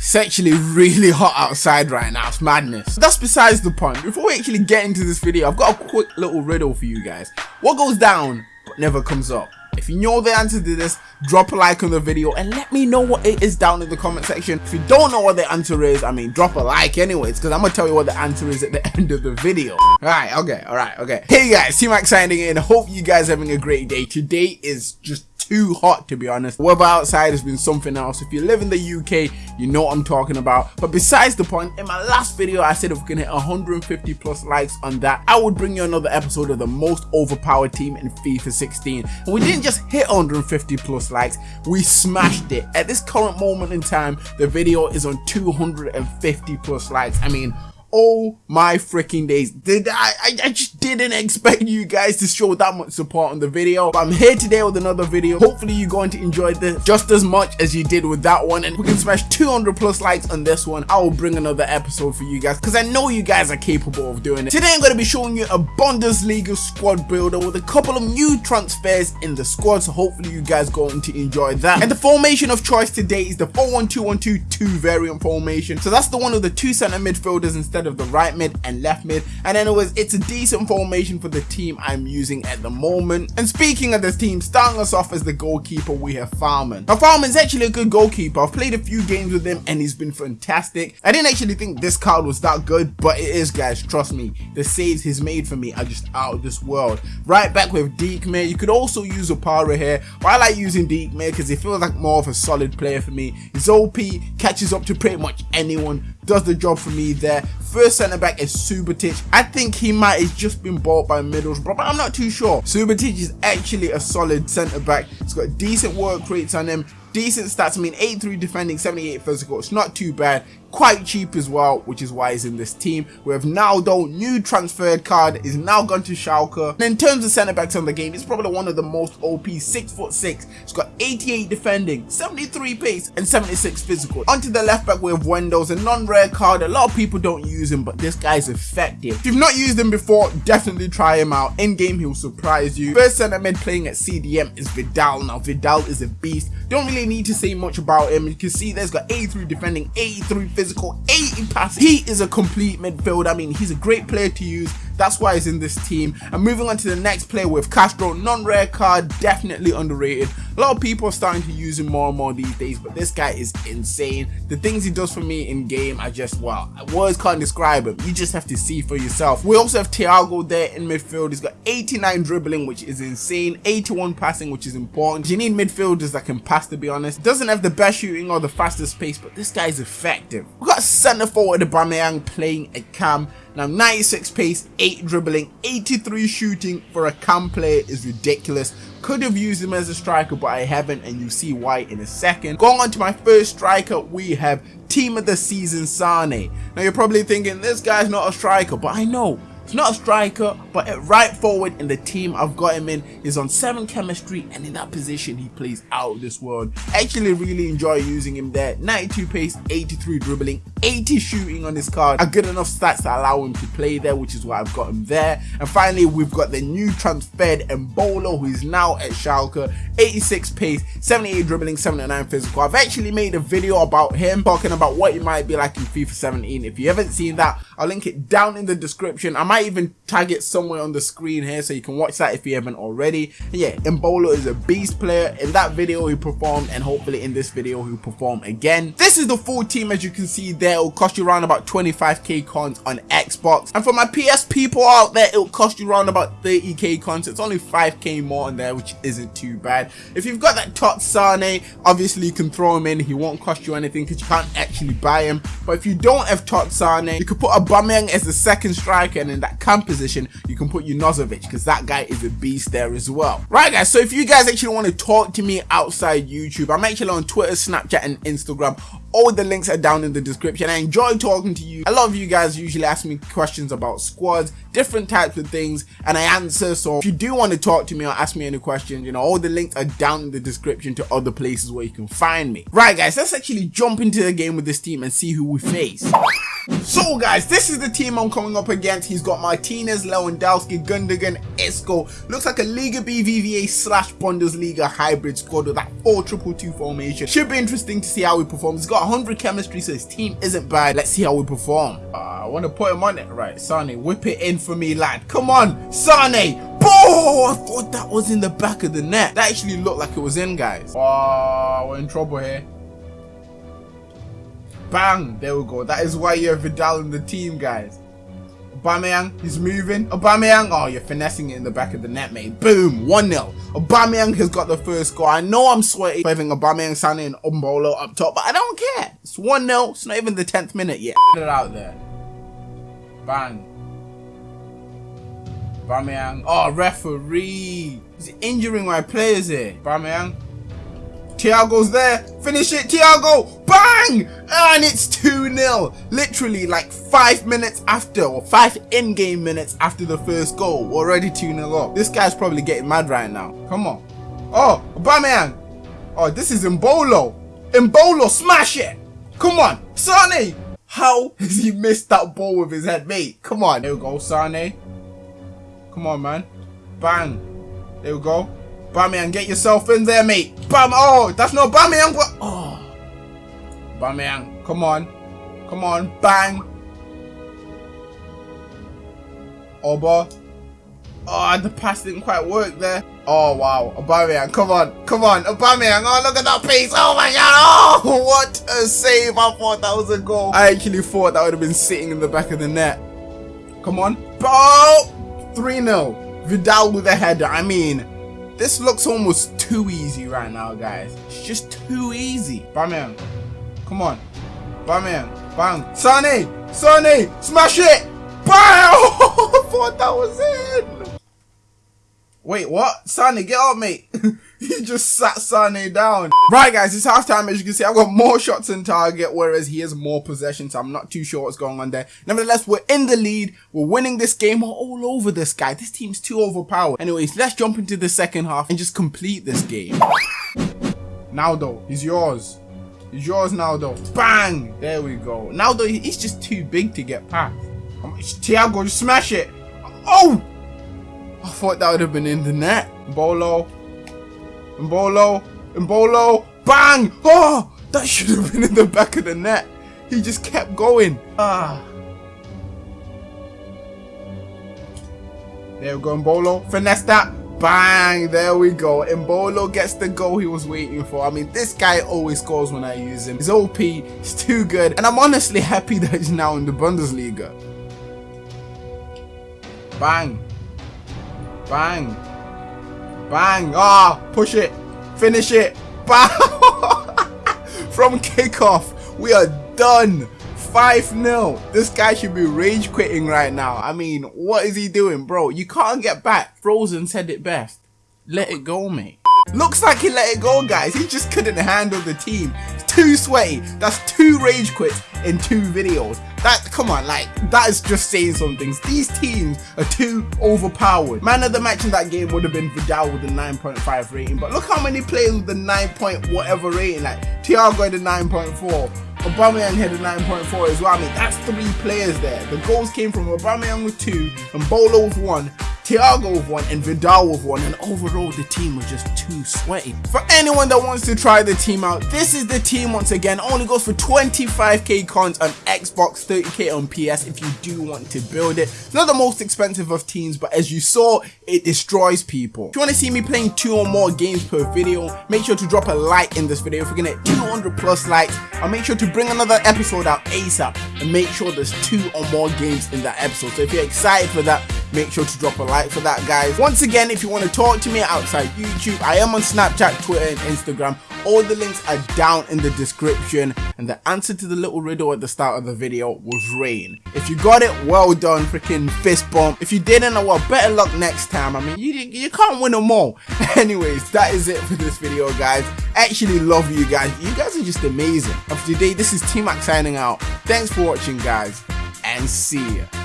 it's actually really hot outside right now. It's madness. That's besides the point. Before we actually get into this video, I've got a quick little riddle for you guys. What goes down but never comes up? If you know the answer to this, drop a like on the video and let me know what it is down in the comment section. If you don't know what the answer is, I mean, drop a like anyways, because I'm going to tell you what the answer is at the end of the video. Alright, okay, alright, okay. Hey guys, T-Mac signing in. Hope you guys having a great day. Today is just too hot to be honest. Weather outside has been something else. If you live in the UK, you know what I'm talking about. But besides the point, in my last video, I said if we can hit 150 plus likes on that, I would bring you another episode of the most overpowered team in FIFA 16. And we didn't just hit 150 plus likes, we smashed it. At this current moment in time, the video is on 250 plus likes. I mean, Oh my freaking days. Did I, I, I just didn't expect you guys to show that much support on the video. But I'm here today with another video. Hopefully you're going to enjoy this just as much as you did with that one. And we can smash 200 plus likes on this one. I will bring another episode for you guys because I know you guys are capable of doing it. Today I'm going to be showing you a Bundesliga squad builder with a couple of new transfers in the squad. So hopefully you guys are going to enjoy that. And the formation of choice today is the 4-1-2-1-2-2 variant formation. So that's the one with the two center midfielders instead instead of the right mid and left mid. And anyways, it's a decent formation for the team I'm using at the moment. And speaking of this team, starting us off as the goalkeeper, we have Fährmann. Now Fährmann's actually a good goalkeeper. I've played a few games with him and he's been fantastic. I didn't actually think this card was that good, but it is guys, trust me. The saves he's made for me are just out of this world. Right back with Diekmeier. You could also use Opara here, but I like using Diekmeier because he feels like more of a solid player for me. His OP catches up to pretty much anyone, does the job for me there. First centre back is Subotic. I think he might have just been bought by Middlesbrough, but I'm not too sure. Subotic is actually a solid centre back. He's got decent work rates on him decent stats. I mean, 83 defending, 78 physical. It's not too bad quite cheap as well, which is why he's in this team. We have Naldo, new transferred card, is now gone to Schalke. And in terms of centre backs on the game, it's probably one of the most OP, six foot six. It's got 88 defending, 73 pace, and 76 physical. Onto the left back, we have Wendell's a non-rare card. A lot of people don't use him, but this guy's effective. If you've not used him before, definitely try him out. In game, he'll surprise you. First centre mid playing at CDM is Vidal. Now, Vidal is a beast. Don't really need to say much about him. You can see there's got 83 defending, 83 physical, 80 passing. He is a complete midfield. I mean, he's a great player to use. That's why he's in this team. And moving on to the next player with Castro, non-rare card, definitely underrated. A lot of people are starting to use him more and more these days, but this guy is insane. The things he does for me in game are just, well, words can't describe him. You just have to see for yourself. We also have Thiago there in midfield. He's got 89 dribbling, which is insane. 81 passing, which is important. You need midfielders that can pass, to be honest. Doesn't have the best shooting or the fastest pace, but this guy is effective. We've got centre forward Aubameyang playing a cam. Now 96 pace, 8 dribbling, 83 shooting for a cam player is ridiculous. Could have used him as a striker but I haven't and you'll see why in a second. Going on to my first striker we have team of the season Sane. Now you're probably thinking this guy's not a striker but I know He's not a striker, but at right forward in the team I've got him in is on 7 chemistry and in that position he plays out of this world. Actually really enjoy using him there. 92 pace, 83 dribbling, 80 shooting on his card. A good enough stats to allow him to play there, which is why I've got him there. And finally, we've got the new transferred Embolo, who is now at Schalke. 86 pace, 78 dribbling, 79 physical. I've actually made a video about him, talking about what he might be like in FIFA 17. If you haven't seen that, I'll link it down in the description. I might might even tag it somewhere on the screen here so you can watch that if you haven't already. And yeah, Embolo is a beast player. In that video he performed and hopefully in this video he'll perform again. This is the full team as you can see there. It'll cost you around about 25k cons on Xbox. And for my PS people out there, it'll cost you around about 30k cons. It's only 5k more on there, which isn't too bad. If you've got that Tot Sane, obviously you can throw him in. He won't cost you anything because you can't actually buy him. But if you don't have Tot Sane, you could put a Aubameyang as the second striker and in that that cam position, you can put Junuzovic because that guy is a beast there as well. Right guys, so if you guys actually want to talk to me outside YouTube, I'm actually on Twitter, Snapchat and Instagram. All the links are down in the description. I enjoy talking to you. A lot of you guys usually ask me questions about squads, different types of things, and I answer. So if you do want to talk to me or ask me any questions, you know, all the links are down in the description to other places where you can find me. Right guys, let's actually jump into the game with this team and see who we face. So guys, this is the team I'm coming up against. He's got Martinez, Lewandowski, Gundogan, Isco. Looks like a Liga BBVA slash Bundesliga hybrid squad with that 4-2-2 formation. Should be interesting to see how he performs. He's got 100 chemistry, so his team isn't bad. Let's see how we perform. Uh, I want to put him on it. Right, Sane, whip it in for me, lad. Come on, Sane. Oh, I thought that was in the back of the net. That actually looked like it was in, guys. Oh, we're in trouble here. Bang! There we go. That is why you have Vidal in the team, guys. Aubameyang, he's moving. Aubameyang, oh, you're finessing it in the back of the net, mate. Boom, 1-0. Aubameyang has got the first goal. I know I'm sweaty having Aubameyang, Sané, and Umbolo up top, but I don't care. It's 1-0. It's not even the 10th minute yet. Get it out there. Bang. Aubameyang. Oh, referee. He's injuring my players here. Aubameyang. Thiago's there. Finish it, Thiago. Bang! And it's 2-0. Literally like 5 minutes after, or 5 in-game minutes after the first goal. Already 2-0 up. This guy's probably getting mad right now. Come on. Oh, Aubameyang. Oh, this is Embolo. Embolo, smash it. Come on. Sane. How has he missed that ball with his head, mate? Come on. There we go, Sane. Come on, man. Bang. There we go. Bamian, get yourself in there, mate. Bam. Oh, that's not Bamian. Oh. Bamian, come on. Come on. Bang. Oba. Oh, oh the pass didn't quite work there. Oh, wow. Aubameyang, come on. Come on. Aubameyang. Oh, look at that pace. Oh, my God. Oh, what a save. I thought that was a goal. I actually thought that would have been sitting in the back of the net. Come on. Oh, 3-0. Vidal with a header. I mean, this looks almost too easy right now, guys. It's just too easy. Bamian. Come on. Bamian. Bang. Sane. Sane. Smash it. Bam. I thought that was it. Wait, what? Sane, get up, mate. he just sat Sane down. Right, guys, it's halftime. As you can see, I've got more shots in target, whereas he has more possession, so I'm not too sure what's going on there. Nevertheless, we're in the lead. We're winning this game. We're all over this guy. This team's too overpowered. Anyways, let's jump into the second half and just complete this game. Now, though, he's yours. He's yours now, though. Bang! There we go. Now, though, he's just too big to get past. Thiago, just smash it. Oh! I thought that would have been in the net. Bolo, Mbolo, Mbolo, bang! Oh, that should have been in the back of the net. He just kept going. Ah. There we go, Mbolo. Finesse that. Bang! There we go. Mbolo gets the goal he was waiting for. I mean, this guy always scores when I use him. He's OP. He's too good. And I'm honestly happy that he's now in the Bundesliga. Bang. Bang. Bang. Ah, oh, push it. Finish it. Bang. From kickoff, we are done. 5-0. This guy should be rage quitting right now. I mean, what is he doing, bro? You can't get back. Frozen said it best. Let it go, mate. Looks like he let it go, guys. He just couldn't handle the team. Too sweaty. That's two rage quits in two videos. That, come on, like, that is just saying some things. These teams are too overpowered. Man of the match in that game would have been Vidal with a 9.5 rating, but look how many players with a 9 point whatever rating, like, Thiago had a 9.4, Aubameyang had a 9.4 as well. I mean, that's three players there. The goals came from Aubameyang with two, and Bolo with one, Thiago with one and Vidal with one and overall the team was just too sweaty. For anyone that wants to try the team out, this is the team once again, only goes for 25k cons on Xbox, 30k on PS if you do want to build it. It's not the most expensive of teams but as you saw, it destroys people. If you want to see me playing two or more games per video, make sure to drop a like in this video. If we're gonna get 200 plus likes, I'll make sure to bring another episode out ASAP and make sure there's two or more games in that episode. So if you're excited for that, make sure to drop a like for that guys. Once again if you want to talk to me outside youtube i am on snapchat twitter and instagram. All the links are down in the description. And the answer to the little riddle at the start of the video was rain. If you got it well done freaking fist bump. If you didn't well better luck next time. I mean you you can't win them all. Anyways that is it for this video guys. Actually love you guys. You guys are just amazing. For today this is t-mac signing out. Thanks for watching guys. And see ya